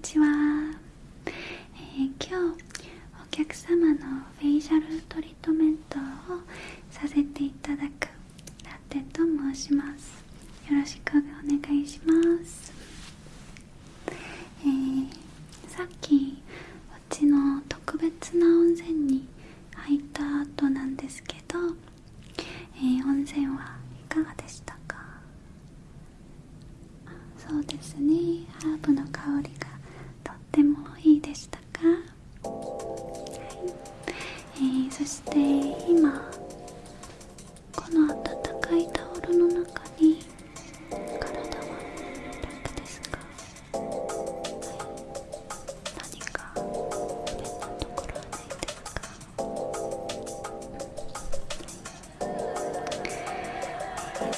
ちは、えー、今日お客様のフェイシャルトリートメントをさせていただくラテと申します。よろしくお願いします。えー、さっきうちの特別な温泉に入った後なんですけど、えー、温泉はいかがでしたか？そうですね。ハーブの香りが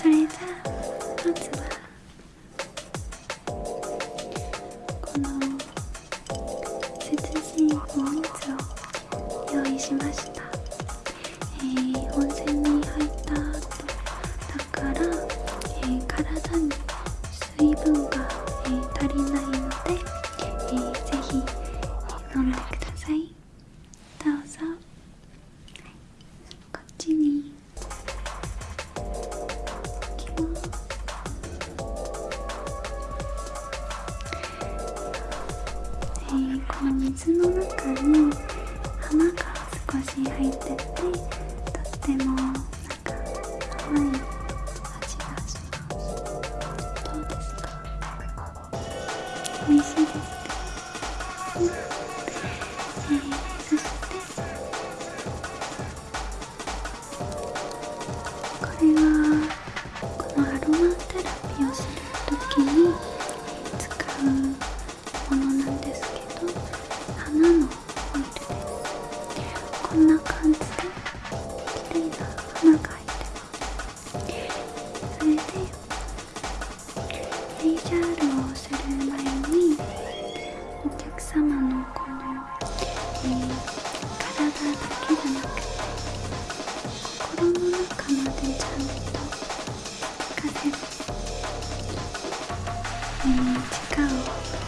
それじゃあまずはこの涼しいお水を用意しました、えー、温泉に入った後だから、えー、体に水分が、えー、足りないので、えー、ぜひ、飲んでください。の水の中に花が少し入っててとってもなんか甘い味がします。どうですか？美味しい。綺麗な花が入ってますそれでフェイシャールをする前にお客様のこの、えー体だけじゃなくて心の中までちゃんと聞かせる、えー、力を